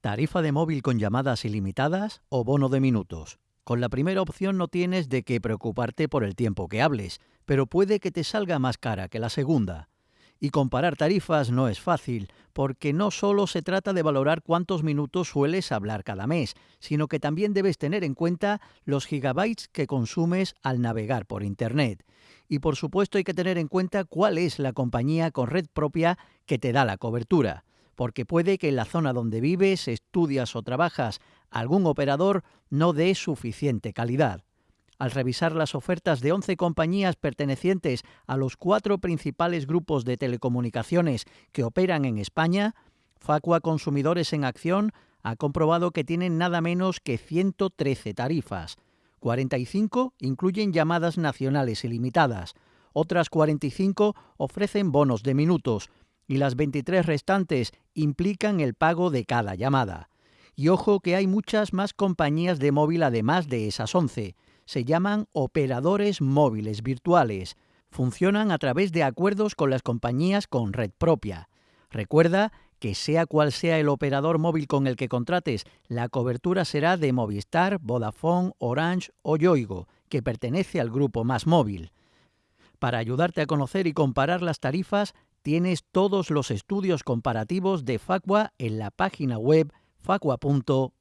Tarifa de móvil con llamadas ilimitadas o bono de minutos. Con la primera opción no tienes de qué preocuparte por el tiempo que hables, pero puede que te salga más cara que la segunda. Y comparar tarifas no es fácil, porque no solo se trata de valorar cuántos minutos sueles hablar cada mes, sino que también debes tener en cuenta los gigabytes que consumes al navegar por Internet. Y por supuesto hay que tener en cuenta cuál es la compañía con red propia que te da la cobertura porque puede que en la zona donde vives, estudias o trabajas algún operador no dé suficiente calidad. Al revisar las ofertas de 11 compañías pertenecientes a los cuatro principales grupos de telecomunicaciones que operan en España, Facua Consumidores en Acción ha comprobado que tienen nada menos que 113 tarifas. 45 incluyen llamadas nacionales ilimitadas, otras 45 ofrecen bonos de minutos, y las 23 restantes implican el pago de cada llamada. Y ojo que hay muchas más compañías de móvil además de esas 11. Se llaman operadores móviles virtuales. Funcionan a través de acuerdos con las compañías con red propia. Recuerda que sea cual sea el operador móvil con el que contrates, la cobertura será de Movistar, Vodafone, Orange o Yoigo, que pertenece al grupo Más Móvil. Para ayudarte a conocer y comparar las tarifas, tienes todos los estudios comparativos de Facua en la página web facua.org.